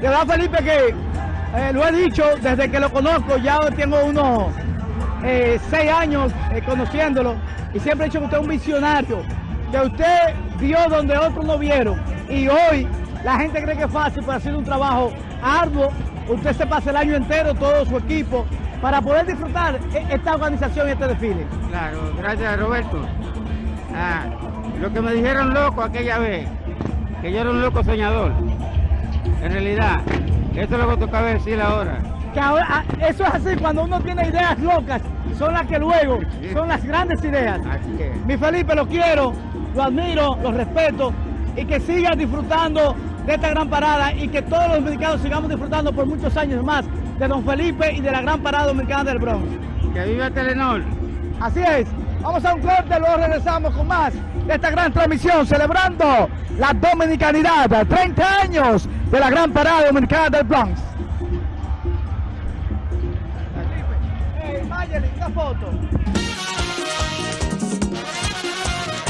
De verdad, Felipe, que eh, lo he dicho desde que lo conozco, ya tengo unos eh, seis años eh, conociéndolo y siempre he dicho que usted es un visionario, que usted vio donde otros no vieron y hoy la gente cree que es fácil, pero ha sido un trabajo arduo. Usted se pasa el año entero, todo su equipo, para poder disfrutar e-, esta organización y este desfile. Claro, gracias Roberto. Ah, lo que me dijeron loco aquella vez, que yo era un loco soñador. En realidad, eso es lo que toca decir ahora. Que ahora, ah, eso es así, cuando uno tiene ideas locas, son las que luego, son las grandes ideas. Mi Felipe, lo quiero, lo admiro, lo respeto y que siga disfrutando de esta gran parada y que todos los dominicanos sigamos disfrutando por muchos años más de Don Felipe y de la gran parada dominicana del Bronx. Que viva Telenor. Así es, vamos a un corte, luego regresamos con más de esta gran transmisión celebrando la dominicanidad, 30 años de la gran parada dominicana del Bronx. Hey, Mayeli, una foto.